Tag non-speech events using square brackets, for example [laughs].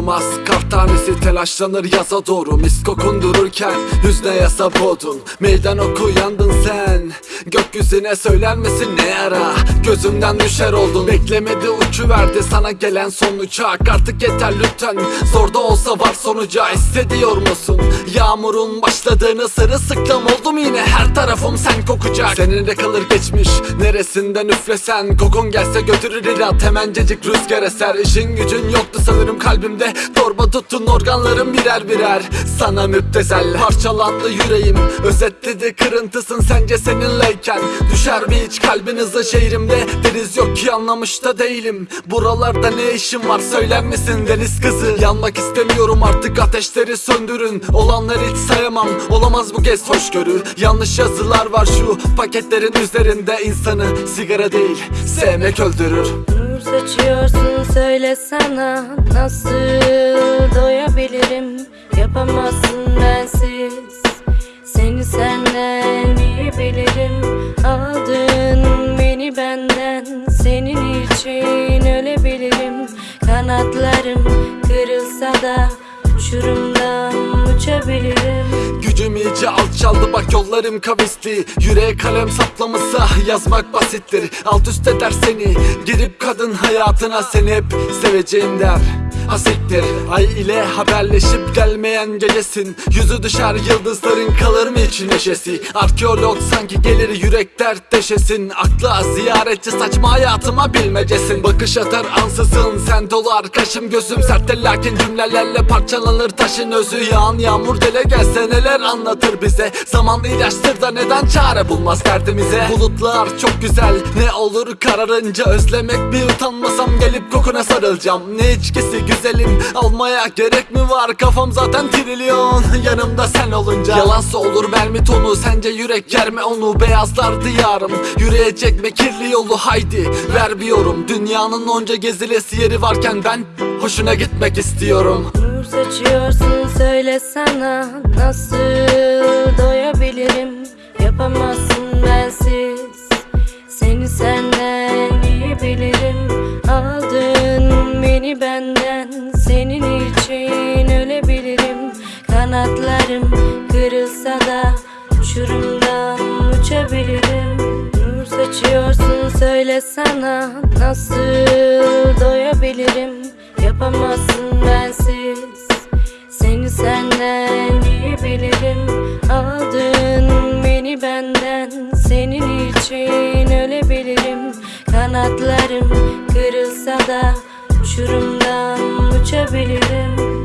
olmaz Kar tanesi telaşlanır yaza doğru. Mis kokun dururken hüzne yasa boğdun Meydan oku yandın sen. Gökyüzüne söyler ne ara? Gözümden düşer oldun Beklemedi uçu verdi sana gelen son uçak. Artık yeter lütfen. Zor da olsa var sonuca. Hissediyor musun? Yağmurun başladığını sırılsıklam oldum yine. Her tarafım sen kokacak. Senin de kalır geçmiş. Neresinden üflesen? Kokun gelse götürür ilat. Hemencecik rüzgar eser. İşin gücün yoktu sanırım kalbimde Torba tuttun organlarım birer birer. Sana müptezel Parçalandı yüreğim. Özetledi kırıntısın sence seninleyken. Düşer bir iç kalbin hızlı şehrimde? Deniz yok ki anlamış da değilim. Buralarda ne işim var söyler misin deniz kızı? Yanmak istemiyorum artık ateşleri söndürün. Olanları hiç sayamam olamaz bu kez hoşgörü Yanlış yazılar var şu paketlerin üzerinde insanı. Sigara değil sevmek öldürür Saçıyorsun söylesana Nasıl doyabilirim? Yapamazsın bensiz. Seni senden iyi bilirim. Aldın beni benden. Senin için ölebilirim. Kanatlarım kırılsa da Uçurumdan uçabilirim Gücüm iyice alçaldı bak yollarım kavisli. Yüreğe kalem saplamışsa yazmak basittir. Alt üst eder seni girip kadın hayatına. Seni hep seveceğim der Asiktir Ay ile haberleşip gelmeyen gecesin. Yüzü düşer yıldızların kalır mı için neşesi? Arkeolog sanki gelir yürek dert deşesin. Akla ziyaretçi saçma hayatıma bilmecesin. Bakış atar ansızın sen dolar kaşım gözüm serttir Lakin cümlelerle parçalanır taşın özü. Yağan yağmur dele gelse neler anlatır bize? Zaman ilaçtır da neden çare bulmaz derdimize? Bulutlar çok güzel ne olur kararınca Özlemek bir utanmasam gelip kokuna sarılacağım. Ne içkisi güzelim almaya gerek mi var? Kafam zaten trilyon. [laughs] Yanımda sen olunca Yalansa olur. Vermi tonu sence yürek yer mi onu? Beyazlar diyarım. Yürüyecek mi? Kirli yolu haydi. Ver bir yorum dünyanın onca gezilesi yeri varken ben Hoşuna gitmek istiyorum. Nur saçıyorsun söylesana Nasıl doyabilirim? Yapamazsın Kanatlarım kırılsa da Uçurumdan uçabilirim. Nur saçıyorsun söylesana Nasıl doyabilirim? Yapamazsın bensiz Seni senden iyi bilirim. Aldın beni benden Senin için ölebilirim. Kanatlarım kırılsa da Uçurumdan uçabilirim